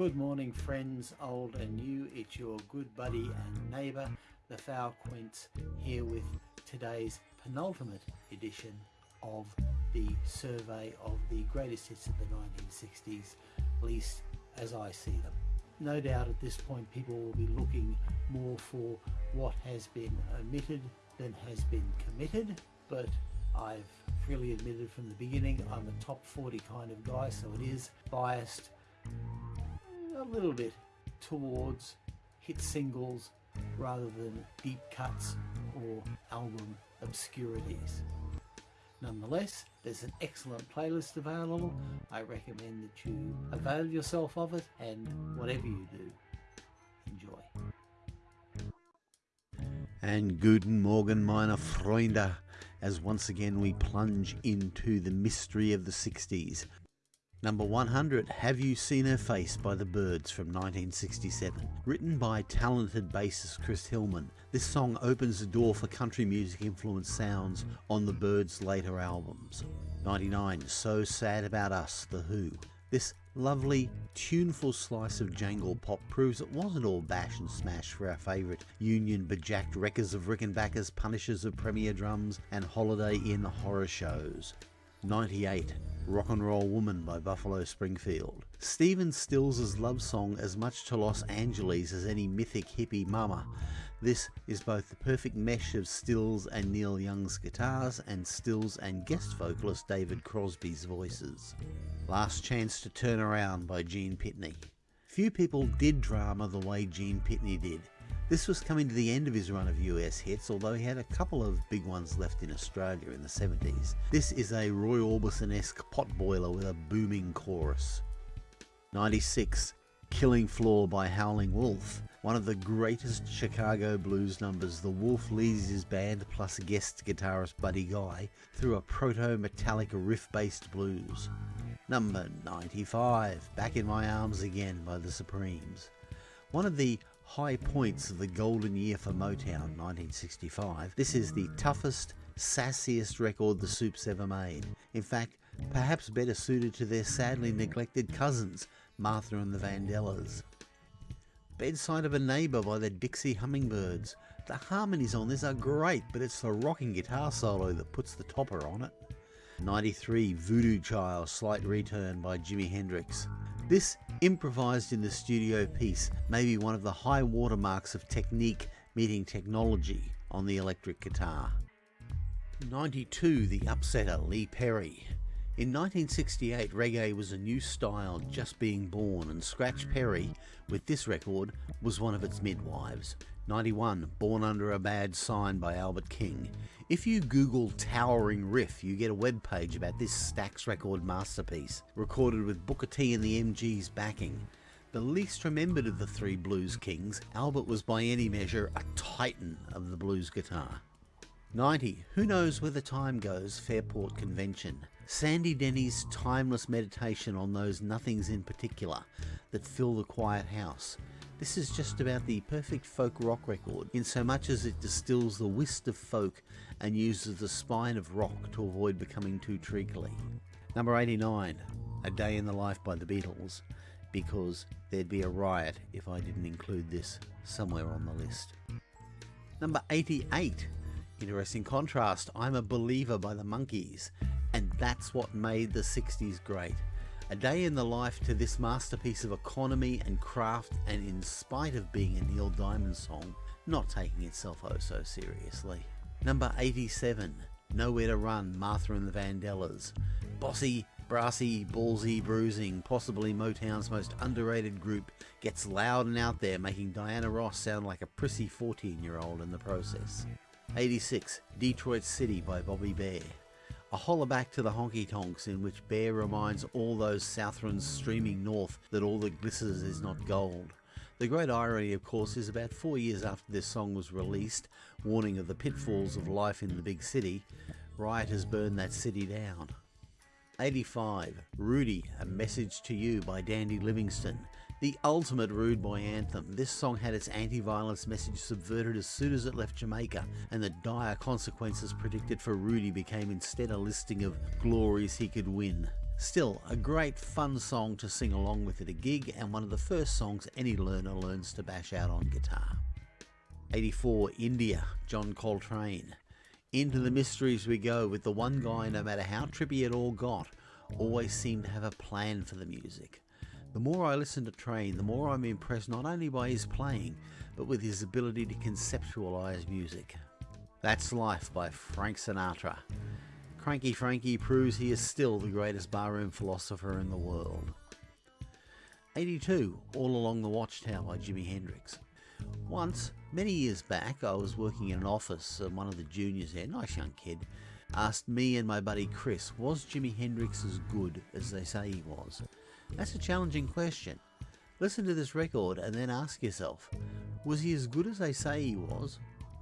Good morning, friends, old and new. It's your good buddy and neighbour, the Foul Quince, here with today's penultimate edition of the survey of the greatest hits of the 1960s, at least as I see them. No doubt at this point people will be looking more for what has been omitted than has been committed, but I've freely admitted from the beginning I'm a top 40 kind of guy, so it is biased a little bit towards hit singles rather than deep cuts or album obscurities. Nonetheless, there's an excellent playlist available. I recommend that you avail yourself of it and whatever you do, enjoy. And Guten Morgen, meine Freunde, as once again we plunge into the mystery of the 60s Number 100, Have You Seen Her Face by the Byrds from 1967. Written by talented bassist Chris Hillman, this song opens the door for country music influenced sounds on the Byrds' later albums. 99, So Sad About Us, The Who. This lovely, tuneful slice of jangle pop proves it wasn't all bash and smash for our favourite union bejacked wreckers of Rickenbackers, punishers of Premier Drums, and Holiday Inn horror shows. 98. Rock and Roll Woman by Buffalo Springfield. Stephen Stills' love song as much to Los Angeles as any mythic hippie mama. This is both the perfect mesh of Stills and Neil Young's guitars and Stills and guest vocalist David Crosby's voices. Last Chance to Turn Around by Gene Pitney. Few people did drama the way Gene Pitney did. This was coming to the end of his run of US hits, although he had a couple of big ones left in Australia in the 70s. This is a Roy Orbison-esque potboiler with a booming chorus. 96. Killing Floor by Howling Wolf. One of the greatest Chicago blues numbers, the Wolf leads his band plus guest guitarist Buddy Guy through a proto-metallic riff-based blues. Number 95, Back in My Arms Again by the Supremes. One of the high points of the golden year for Motown, 1965. This is the toughest, sassiest record the Supes ever made. In fact, perhaps better suited to their sadly neglected cousins, Martha and the Vandellas. Bedside of a Neighbour by the Dixie Hummingbirds. The harmonies on this are great, but it's the rocking guitar solo that puts the topper on it. 93 Voodoo Child Slight Return by Jimi Hendrix. This improvised in the studio piece may be one of the high watermarks of technique meeting technology on the electric guitar. 92 The Upsetter Lee Perry. In 1968 reggae was a new style just being born and Scratch Perry, with this record, was one of its midwives. 91 Born Under a Bad Sign by Albert King. If you Google Towering Riff, you get a web page about this Stax record masterpiece, recorded with Booker T and the MG's backing. The least remembered of the three blues kings, Albert was by any measure a titan of the blues guitar. 90. Who knows where the time goes? Fairport Convention. Sandy Denny's timeless meditation on those nothings in particular that fill the quiet house. This is just about the perfect folk rock record, in so much as it distills the whist of folk and uses the spine of rock to avoid becoming too treacly. Number 89, A Day in the Life by the Beatles, because there'd be a riot if I didn't include this somewhere on the list. Number 88, interesting contrast, I'm a Believer by the Monkees, that's what made the 60s great. A day in the life to this masterpiece of economy and craft and in spite of being a Neil Diamond song, not taking itself oh so seriously. Number 87, Nowhere to Run, Martha and the Vandellas. Bossy, brassy, ballsy, bruising, possibly Motown's most underrated group, gets loud and out there, making Diana Ross sound like a prissy 14 year old in the process. 86, Detroit City by Bobby Bare. A holler back to the honky tonks in which Bear reminds all those Southrons streaming north that all that glitters is not gold. The great irony, of course, is about four years after this song was released, warning of the pitfalls of life in the big city, Riot has burned that city down. 85. Rudy, A Message to You by Dandy Livingstone. The ultimate rude boy anthem, this song had its anti-violence message subverted as soon as it left Jamaica, and the dire consequences predicted for Rudy became instead a listing of glories he could win. Still, a great fun song to sing along with at a gig and one of the first songs any learner learns to bash out on guitar. 84 India, John Coltrane. Into the mysteries we go with the one guy, no matter how trippy it all got, always seemed to have a plan for the music. The more I listen to Trane, the more I'm impressed not only by his playing, but with his ability to conceptualise music. That's Life by Frank Sinatra. Cranky Frankie proves he is still the greatest barroom philosopher in the world. 82, All Along the Watchtower by Jimi Hendrix. Once, many years back, I was working in an office and one of the juniors there, nice young kid, asked me and my buddy Chris, was Jimi Hendrix as good as they say he was? That's a challenging question. Listen to this record and then ask yourself, was he as good as they say he was,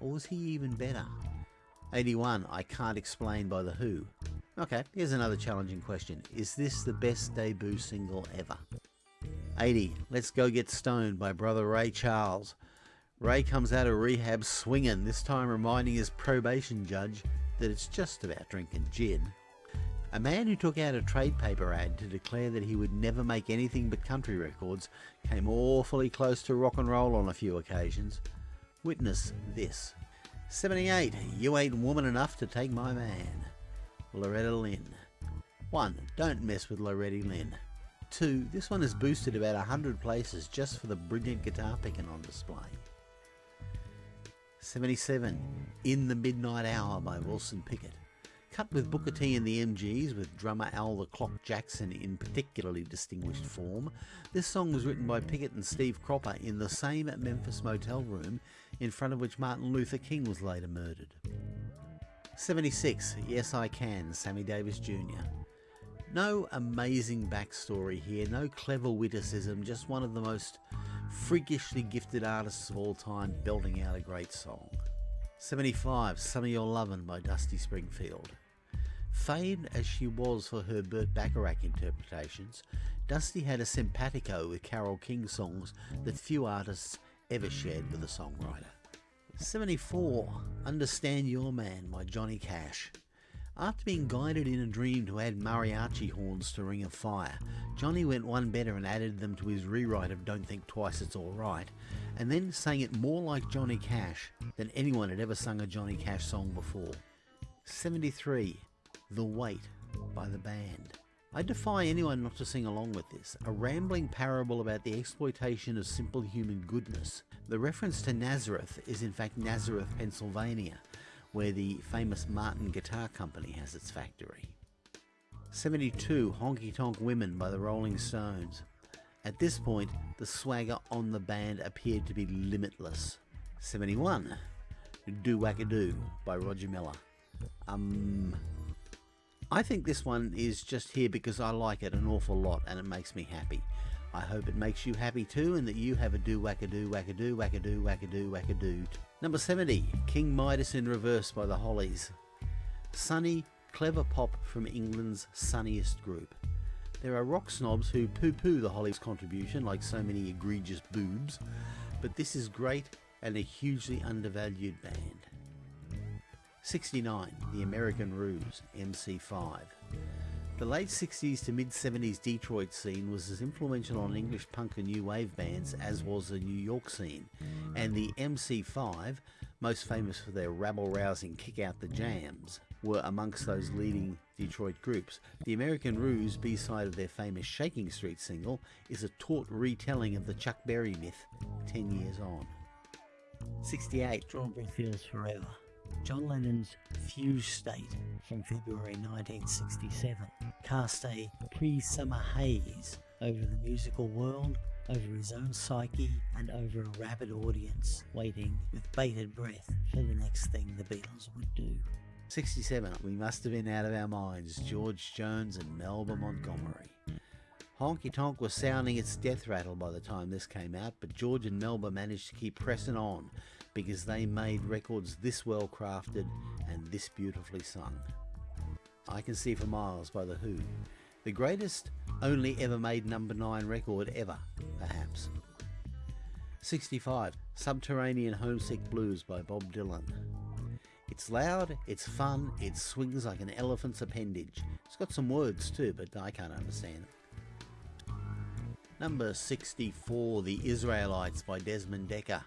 or was he even better? 81, I Can't Explain by The Who. Okay, here's another challenging question. Is this the best debut single ever? 80, Let's Go Get Stoned by brother Ray Charles. Ray comes out of rehab swinging, this time reminding his probation judge that it's just about drinking gin. A man who took out a trade paper ad to declare that he would never make anything but country records came awfully close to rock and roll on a few occasions. Witness this. 78. You ain't woman enough to take my man. Loretta Lynn. 1. Don't mess with Loretta Lynn. 2. This one is boosted about 100 places just for the brilliant guitar picking on display. 77. In the Midnight Hour by Wilson Pickett. Cut with Booker T and the MGs, with drummer Al the Clock Jackson in particularly distinguished form, this song was written by Pickett and Steve Cropper in the same Memphis motel room in front of which Martin Luther King was later murdered. 76. Yes I Can, Sammy Davis Jr. No amazing backstory here, no clever witticism, just one of the most freakishly gifted artists of all time belting out a great song. 75. Some of Your Lovin' by Dusty Springfield. Famed as she was for her Burt Bacharach interpretations, Dusty had a simpatico with Carole King songs that few artists ever shared with a songwriter. 74. Understand Your Man by Johnny Cash. After being guided in a dream to add mariachi horns to Ring of Fire, Johnny went one better and added them to his rewrite of Don't Think Twice It's Alright, and then sang it more like Johnny Cash than anyone had ever sung a Johnny Cash song before. 73. The Weight by the band. I defy anyone not to sing along with this, a rambling parable about the exploitation of simple human goodness. The reference to Nazareth is in fact Nazareth, Pennsylvania, where the famous Martin Guitar Company has its factory. 72 Honky Tonk Women by the Rolling Stones. At this point, the swagger on the band appeared to be limitless. 71 Do Wackadoo by Roger Miller. Um, I think this one is just here because I like it an awful lot and it makes me happy. I hope it makes you happy too and that you have a do wackadoo wackadoo wackadoo wackadoo wackadoo. Number 70, King Midas in Reverse by the Hollies. Sunny, clever pop from England's sunniest group. There are rock snobs who poo poo the Hollies' contribution like so many egregious boobs, but this is great and a hugely undervalued band. 69. The American Ruse, MC5. The late 60s to mid 70s Detroit scene was as influential on English punk and new wave bands as was the New York scene, and the MC5, most famous for their rabble rousing Kick Out the Jams, were amongst those leading Detroit groups. The American Ruse, B side of their famous Shaking Street single, is a taut retelling of the Chuck Berry myth 10 years on. 68. Strawberry Fields Forever. John Lennon's Fuse State from February 1967 cast a pre summer haze over the musical world, over his own psyche, and over a rabid audience waiting with bated breath for the next thing the Beatles would do. 67. We must have been out of our minds. George Jones and Melba Montgomery. Honky Tonk was sounding its death rattle by the time this came out, but George and Melba managed to keep pressing on because they made records this well crafted and this beautifully sung. I Can See for Miles by The Who, the greatest only ever made number 9 record ever, perhaps. 65. Subterranean Homesick Blues by Bob Dylan. It's loud, it's fun, it swings like an elephant's appendage. It's got some words too, but I can't understand them. Number 64, The Israelites by Desmond Dekker.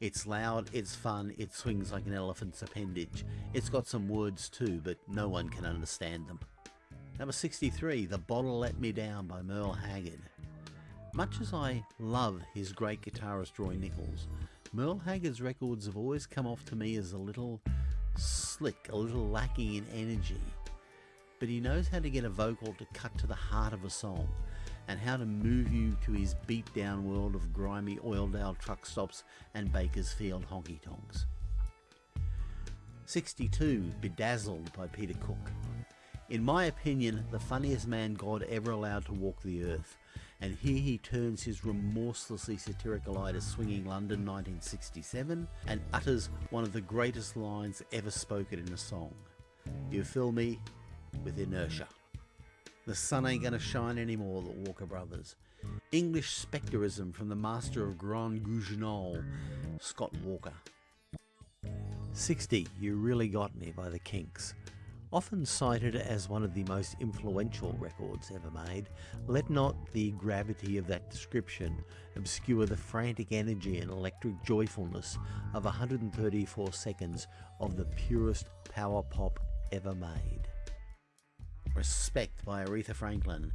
It's loud, it's fun, it swings like an elephant's appendage. It's got some words too, but no one can understand them. Number 63, The Bottle Let Me Down by Merle Haggard. Much as I love his great guitarist Roy Nichols, Merle Haggard's records have always come off to me as a little slick, a little lacking in energy. But he knows how to get a vocal to cut to the heart of a song and how to move you to his beat down world of grimy Oildale truck stops and Bakersfield honky tonks. 62 Bedazzled by Peter Cook. In my opinion, the funniest man God ever allowed to walk the earth, and here he turns his remorselessly satirical eye to swinging London 1967 and utters one of the greatest lines ever spoken in a song. You fill me with inertia. The sun ain't gonna shine anymore, the Walker Brothers. English Spectorism from the master of Grand Guignol, Scott Walker. 60, You Really Got Me by the Kinks. Often cited as one of the most influential records ever made, let not the gravity of that description obscure the frantic energy and electric joyfulness of 134 seconds of the purest power pop ever made. Respect by Aretha Franklin.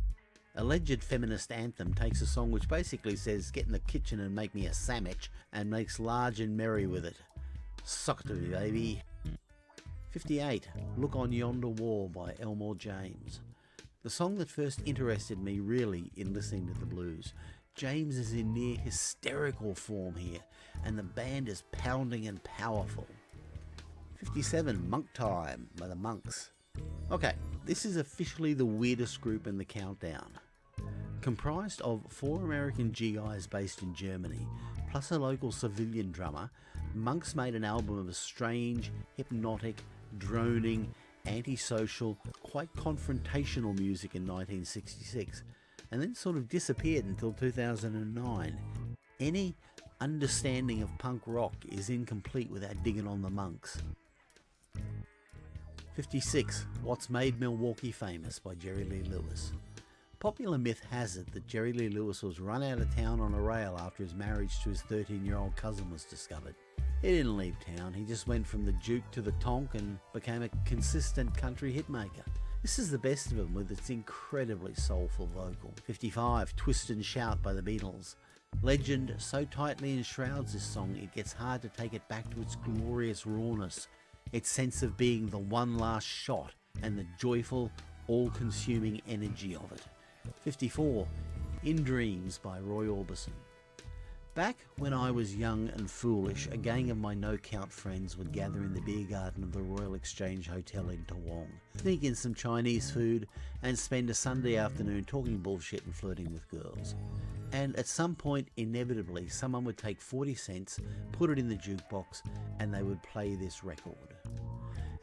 Alleged feminist anthem takes a song which basically says get in the kitchen and make me a sandwich and makes large and merry with it. Suck to me baby. 58. Look on Yonder Wall by Elmore James. The song that first interested me really in listening to the blues. James is in near hysterical form here, and the band is pounding and powerful. 57. Monk Time by the Monks. Okay, this is officially the weirdest group in the countdown. Comprised of four American GIs based in Germany, plus a local civilian drummer, Monks made an album of a strange, hypnotic, droning, antisocial, quite confrontational music in 1966, and then sort of disappeared until 2009. Any understanding of punk rock is incomplete without digging on the monks. 56. What's Made Milwaukee Famous by Jerry Lee Lewis. Popular myth has it that Jerry Lee Lewis was run out of town on a rail after his marriage to his 13 year old cousin was discovered. He didn't leave town, he just went from the Juke to the Tonk and became a consistent country hitmaker. This is the best of him with its incredibly soulful vocal. 55, Twist and Shout by the Beatles. Legend so tightly enshrouds this song it gets hard to take it back to its glorious rawness, its sense of being the one last shot, and the joyful, all consuming energy of it. 54, In Dreams by Roy Orbison. Back when I was young and foolish, a gang of my no-count friends would gather in the beer garden of the Royal Exchange Hotel in Toowong, sneak in some Chinese food, and spend a Sunday afternoon talking bullshit and flirting with girls. And at some point, inevitably, someone would take 40 cents, put it in the jukebox, and they would play this record.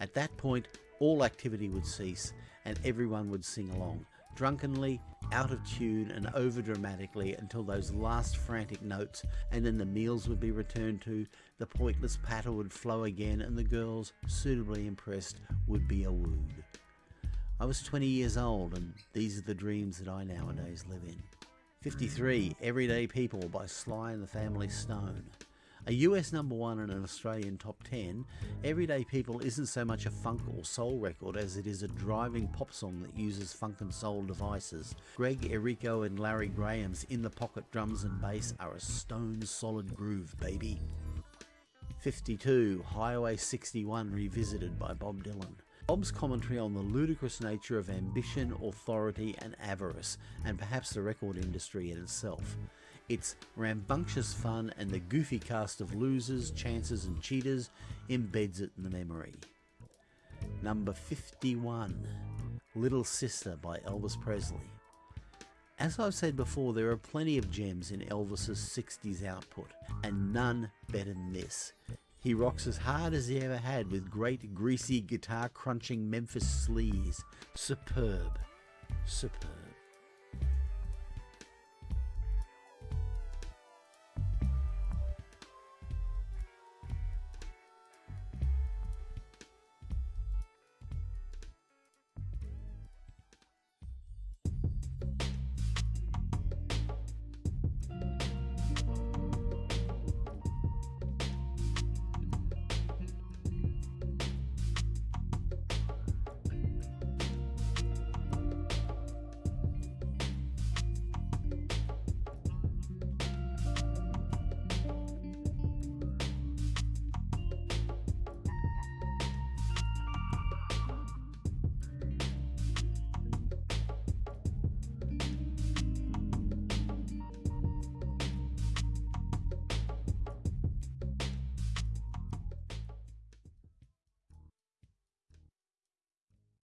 At that point, all activity would cease, and everyone would sing along, drunkenly, out of tune and over dramatically until those last frantic notes, and then the meals would be returned to, the pointless patter would flow again, and the girls, suitably impressed, would be awooed. I was 20 years old, and these are the dreams that I nowadays live in. 53 Everyday People by Sly and the Family Stone. A US number one and an Australian top 10, Everyday People isn't so much a funk or soul record as it is a driving pop song that uses funk and soul devices. Greg Errico and Larry Graham's in the pocket drums and bass are a stone solid groove, baby. 52 Highway 61 Revisited by Bob Dylan. Bob's commentary on the ludicrous nature of ambition, authority, and avarice, and perhaps the record industry in itself. Its rambunctious fun and the goofy cast of losers, chances, and cheaters embeds it in the memory. Number 51 Little Sister by Elvis Presley. As I've said before, there are plenty of gems in Elvis's 60s output, and none better than this. He rocks as hard as he ever had with great greasy guitar crunching Memphis sleaze. Superb. Superb.